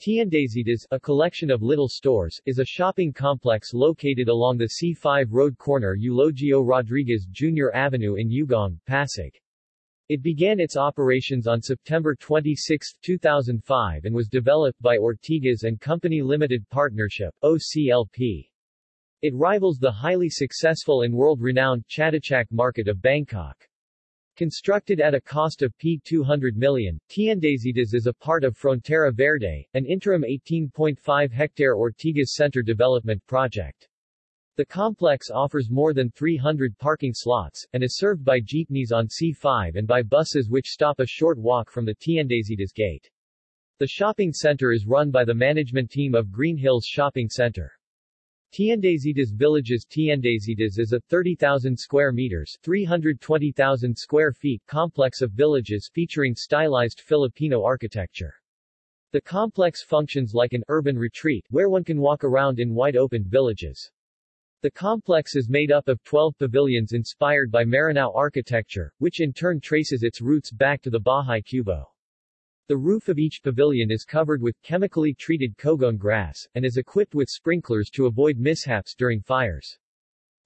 Tiendesitas, a collection of little stores, is a shopping complex located along the C5 road corner Eulogio Rodriguez Jr. Avenue in Ugong, Pasig. It began its operations on September 26, 2005 and was developed by Ortigas and Company Limited Partnership OCLP. It rivals the highly successful and world-renowned Chatuchak market of Bangkok. Constructed at a cost of P200 million, Tiendesitas is a part of Frontera Verde, an interim 18.5-hectare Ortigas Center development project. The complex offers more than 300 parking slots, and is served by jeepneys on C5 and by buses which stop a short walk from the Tiendesitas gate. The shopping center is run by the management team of Greenhills Shopping Center. Tiendesitas Villages Tiendesitas is a 30,000 square meters 320,000 square feet complex of villages featuring stylized Filipino architecture. The complex functions like an urban retreat, where one can walk around in wide-opened villages. The complex is made up of 12 pavilions inspired by Maranao architecture, which in turn traces its roots back to the Bahay Kubo. The roof of each pavilion is covered with chemically treated cogon grass, and is equipped with sprinklers to avoid mishaps during fires.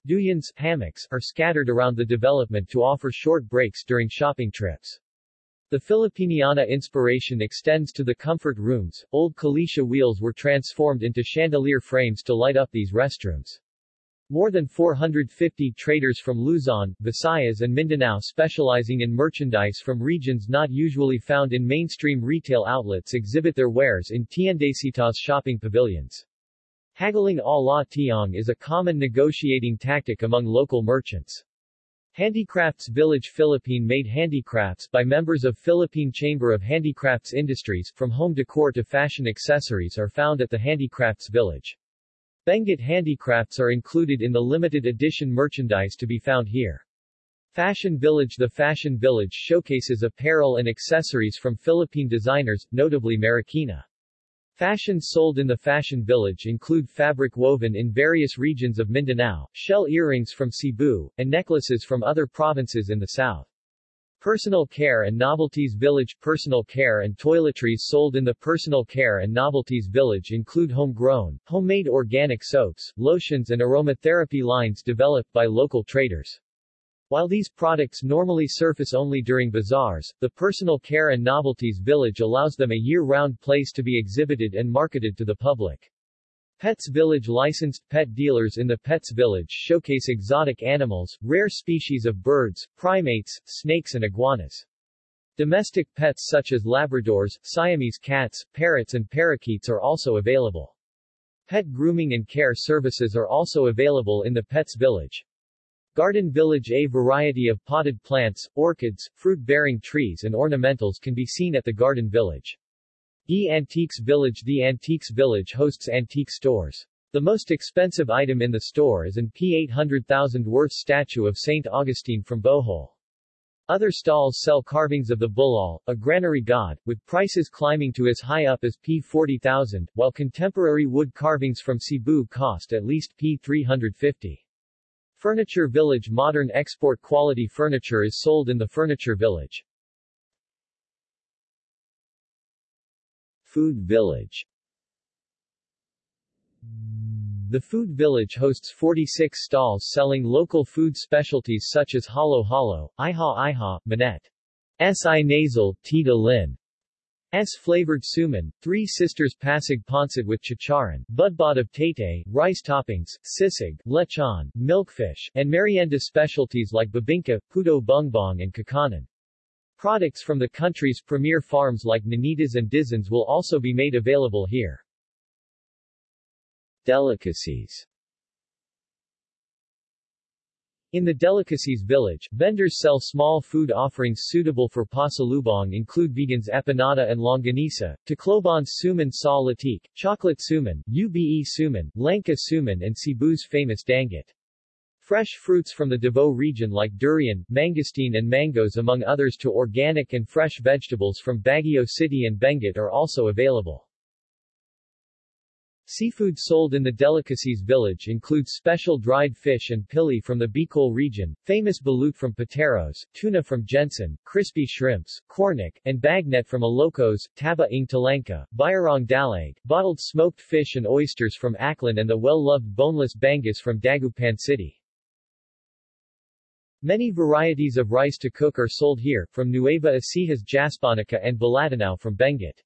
Duyans hammocks are scattered around the development to offer short breaks during shopping trips. The Filipiniana inspiration extends to the comfort rooms. Old Kalesa wheels were transformed into chandelier frames to light up these restrooms. More than 450 traders from Luzon, Visayas and Mindanao specializing in merchandise from regions not usually found in mainstream retail outlets exhibit their wares in Tiendesitas shopping pavilions. Haggling a la tiang is a common negotiating tactic among local merchants. Handicrafts Village Philippine-made handicrafts by members of Philippine Chamber of Handicrafts Industries, from home decor to fashion accessories are found at the Handicrafts Village. Benguet handicrafts are included in the limited edition merchandise to be found here. Fashion Village The Fashion Village showcases apparel and accessories from Philippine designers, notably Marikina. Fashions sold in the Fashion Village include fabric woven in various regions of Mindanao, shell earrings from Cebu, and necklaces from other provinces in the south. Personal Care and Novelties Village Personal care and toiletries sold in the Personal Care and Novelties Village include homegrown, homemade organic soaps, lotions and aromatherapy lines developed by local traders. While these products normally surface only during bazaars, the Personal Care and Novelties Village allows them a year-round place to be exhibited and marketed to the public. Pets Village licensed pet dealers in the Pets Village showcase exotic animals, rare species of birds, primates, snakes and iguanas. Domestic pets such as Labradors, Siamese cats, parrots and parakeets are also available. Pet grooming and care services are also available in the Pets Village. Garden Village A variety of potted plants, orchids, fruit-bearing trees and ornamentals can be seen at the Garden Village. The Antiques Village The Antiques Village hosts antique stores. The most expensive item in the store is an P800,000 worth statue of St. Augustine from Bohol. Other stalls sell carvings of the Bulul, a granary god, with prices climbing to as high up as P40,000, while contemporary wood carvings from Cebu cost at least P350. Furniture Village Modern export quality furniture is sold in the Furniture Village. Food Village. The Food Village hosts 46 stalls selling local food specialties such as halo halo, iha iha, manette, si nasal, tita lin, S flavored suman, Three Sisters Pasig Pancit with chicharon, budbod of tate, rice toppings, sisig, lechon, milkfish, and merienda specialties like bibingka, puto bumbong and kakanin. Products from the country's premier farms like Nanitas and Dizons will also be made available here. Delicacies in the Delicacies Village, vendors sell small food offerings suitable for pasalubong include Vigan's empanada and longanisa, Tacloban's suman sa latik, chocolate suman, ube suman, langka suman and Cebu's famous danggit. Fresh fruits from the Davao region like durian, mangosteen and mangoes among others to organic and fresh vegetables from Baguio City and Benguet are also available. Seafood sold in the delicacies village includes special dried fish and pili from the Bicol region, famous balut from Pateros, tuna from GenSan, crispy shrimps, cornic, and bagnet from Ilocos, taba ng Talangka, bayarong dalag, bottled smoked fish and oysters from Aklan and the well-loved boneless bangus from Dagupan City. Many varieties of rice to cook are sold here, from Nueva Ecijas Jasponica and Balatanao from Benguet.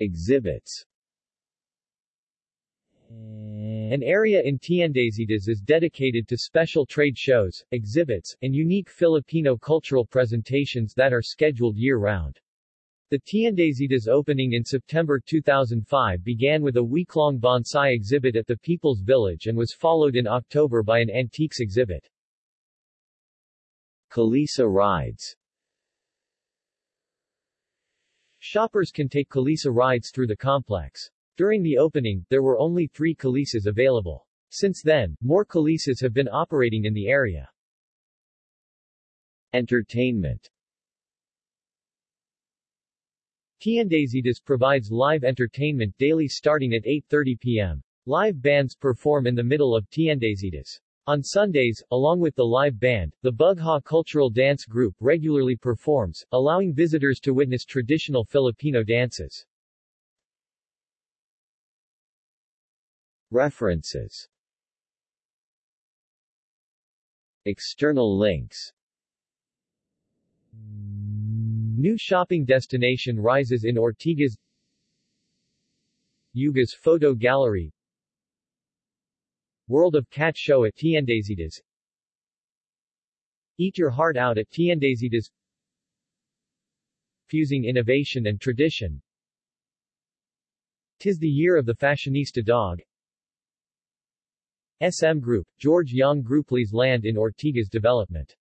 Exhibits an area in Tiendesitas is dedicated to special trade shows, exhibits, and unique Filipino cultural presentations that are scheduled year-round. The Tiendesitas opening in September 2005 began with a week-long bonsai exhibit at the People's Village and was followed in October by an antiques exhibit. Kalesa rides Shoppers can take Kalesa rides through the complex. During the opening, there were only three Kalesas available. Since then, more Kalesas have been operating in the area. Entertainment Tiendesitas provides live entertainment daily starting at 8.30 p.m. Live bands perform in the middle of Tiendesitas. On Sundays, along with the live band, the Bugha Cultural Dance Group regularly performs, allowing visitors to witness traditional Filipino dances. References External links New shopping destination rises in Ortigas Yuga's photo gallery. World of Cat show at Tiendesitas. Eat your heart out at Tiendesitas. Fusing innovation and tradition. Tis the year of the fashionista dog. SM Group, George Young Groupley's land in Ortigas development